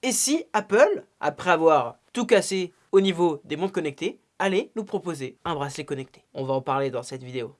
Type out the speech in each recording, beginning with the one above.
Et si Apple, après avoir tout cassé au niveau des montres connectées, allait nous proposer un bracelet connecté? On va en parler dans cette vidéo.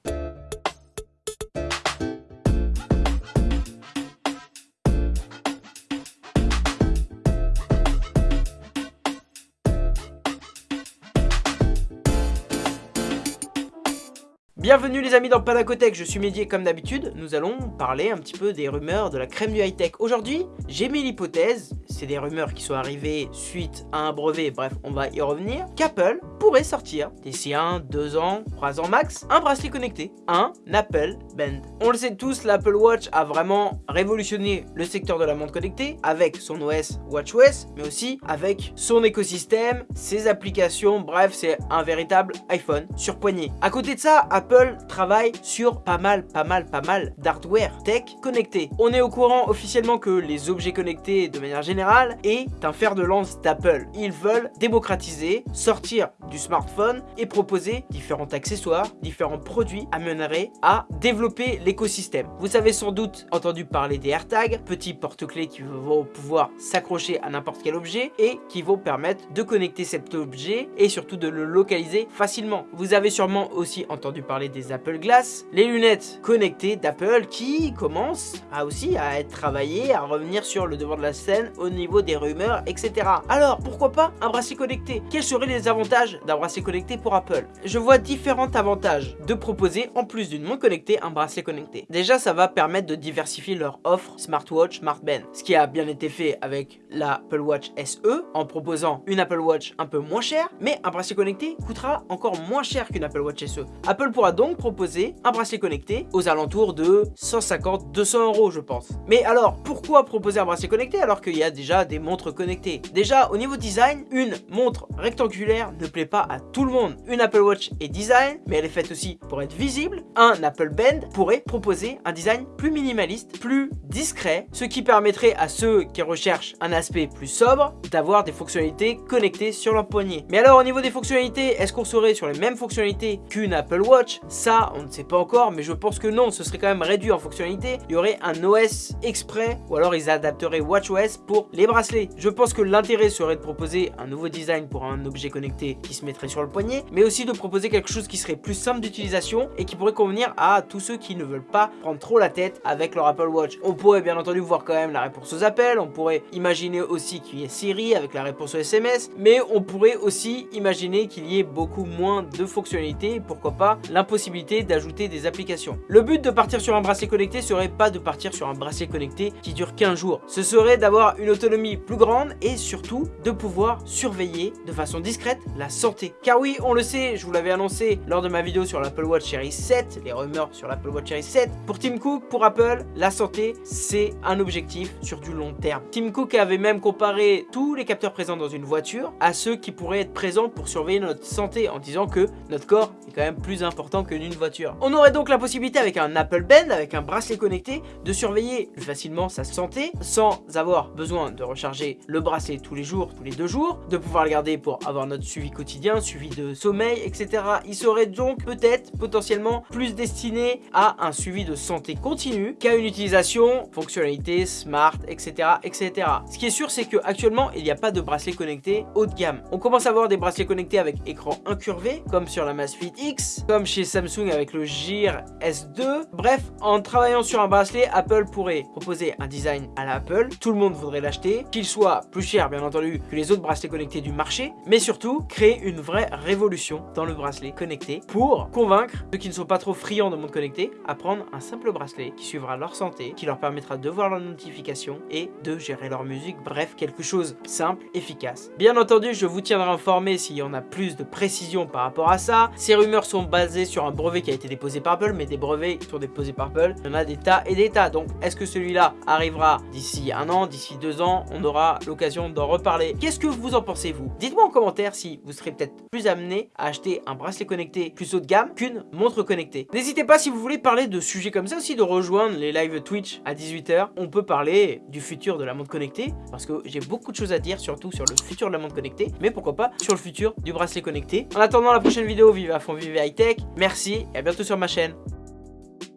Bienvenue les amis dans Panacotech, je suis Mehdi comme d'habitude, nous allons parler un petit peu des rumeurs de la crème du high-tech. Aujourd'hui, j'ai mis l'hypothèse, c'est des rumeurs qui sont arrivées suite à un brevet, bref, on va y revenir, qu'Apple pourrait sortir d'ici 1, 2 ans, 3 ans max, un bracelet connecté, un Apple Band. On le sait tous, l'Apple Watch a vraiment révolutionné le secteur de la montre connectée avec son OS WatchOS, mais aussi avec son écosystème, ses applications, bref, c'est un véritable iPhone sur poignée. À côté de ça, Apple travaille sur pas mal, pas mal, pas mal d'hardware tech connecté. On est au courant officiellement que les objets connectés de manière générale est un fer de lance d'Apple. Ils veulent démocratiser, sortir du smartphone et proposer différents accessoires, différents produits amèneraient à développer l'écosystème. Vous savez sans doute entendu parler des AirTags, petits porte-clés qui vont pouvoir s'accrocher à n'importe quel objet et qui vont permettre de connecter cet objet et surtout de le localiser facilement. Vous avez sûrement aussi entendu parler des Apple Glass, les lunettes connectées d'Apple qui commencent à aussi à être travaillées, à revenir sur le devant de la scène au niveau des rumeurs, etc. Alors, pourquoi pas un bracelet connecté? Quels seraient les avantages d'un bracelet connecté pour Apple? Je vois différents avantages de proposer, en plus d'une montre connectée, un bracelet connecté. Déjà, ça va permettre de diversifier leur offre smartwatch, smartband, ce qui a bien été fait avec l'Apple Watch SE, en proposant une Apple Watch un peu moins chère, mais un bracelet connecté coûtera encore moins cher qu'une Apple Watch SE. Apple pourra donc proposer un bracelet connecté aux alentours de 150-200 euros je pense. Mais alors pourquoi proposer un bracelet connecté alors qu'il y a déjà des montres connectées Déjà au niveau design, une montre rectangulaire ne plaît pas à tout le monde. Une Apple Watch est design mais elle est faite aussi pour être visible. Un Apple Band pourrait proposer un design plus minimaliste, plus discret, ce qui permettrait à ceux qui recherchent un aspect plus sobre d'avoir des fonctionnalités connectées sur leur poignet. Mais alors au niveau des fonctionnalités, est-ce qu'on serait sur les mêmes fonctionnalités qu'une Apple Watch? Ça, on ne sait pas encore, mais je pense que non, ce serait quand même réduit en fonctionnalité. Il y aurait un OS exprès, ou alors ils adapteraient WatchOS pour les bracelets. Je pense que l'intérêt serait de proposer un nouveau design pour un objet connecté qui se mettrait sur le poignet, mais aussi de proposer quelque chose qui serait plus simple d'utilisation et qui pourrait convenir à tous ceux qui ne veulent pas prendre trop la tête avec leur Apple Watch. On pourrait bien entendu voir quand même la réponse aux appels, on pourrait imaginer aussi qu'il y ait Siri avec la réponse aux SMS, mais on pourrait aussi imaginer qu'il y ait beaucoup moins de fonctionnalités, pourquoi pas l'impossibilité possibilité d'ajouter des applications. Le but de partir sur un bracelet connecté serait pas de partir sur un bracelet connecté qui dure 15 jours. Ce serait d'avoir une autonomie plus grande et surtout de pouvoir surveiller de façon discrète la santé. Car oui, on le sait, je vous l'avais annoncé lors de ma vidéo sur l'Apple Watch Series 7, les rumeurs sur l'Apple Watch Series 7. Pour Tim Cook, pour Apple, la santé, c'est un objectif sur du long terme. Tim Cook avait même comparé tous les capteurs présents dans une voiture à ceux qui pourraient être présents pour surveiller notre santé en disant que notre corps est quand même plus important que d'une voiture. On aurait donc la possibilité avec un Apple Band, avec un bracelet connecté, de surveiller plus facilement sa santé sans avoir besoin de recharger le bracelet tous les jours, tous les deux jours, de pouvoir le garder pour avoir notre suivi quotidien, suivi de sommeil, etc. Il serait donc peut-être potentiellement plus destiné à un suivi de santé continue qu'à une utilisation fonctionnalité smart, etc. etc. Ce qui est sûr, c'est qu'actuellement, il n'y a pas de bracelet connecté haut de gamme. On commence à avoir des bracelets connectés avec écran incurvé, comme sur la Fit X, comme chez Samsung avec le Gear S2. Bref, en travaillant sur un bracelet, Apple pourrait proposer un design à l'Apple. Tout le monde voudrait l'acheter, qu'il soit plus cher bien entendu que les autres bracelets connectés du marché, mais surtout créer une vraie révolution dans le bracelet connecté pour convaincre ceux qui ne sont pas trop friands de monde connecté à prendre un simple bracelet qui suivra leur santé, qui leur permettra de voir leurs notifications et de gérer leur musique. Bref, quelque chose simple, efficace. Bien entendu, je vous tiendrai informé s'il y en a plus de précision par rapport à ça. Ces rumeurs sont basées sur un brevet qui a été déposé par Apple, mais des brevets qui sont déposés par Apple, il y en a des tas et des tas. Donc, est-ce que celui-là arrivera d'ici un an, d'ici deux ans? On aura l'occasion d'en reparler. Qu'est-ce que vous en pensez, vous? Dites-moi en commentaire si vous serez peut-être plus amené à acheter un bracelet connecté plus haut de gamme qu'une montre connectée. N'hésitez pas, si vous voulez parler de sujets comme ça aussi, de rejoindre les lives Twitch à 18h. On peut parler du futur de la montre connectée, parce que j'ai beaucoup de choses à dire, surtout sur le futur de la montre connectée, mais pourquoi pas sur le futur du bracelet connecté. En attendant la prochaine vidéo, vive à fond, vive high tech. Merci et à bientôt sur ma chaîne.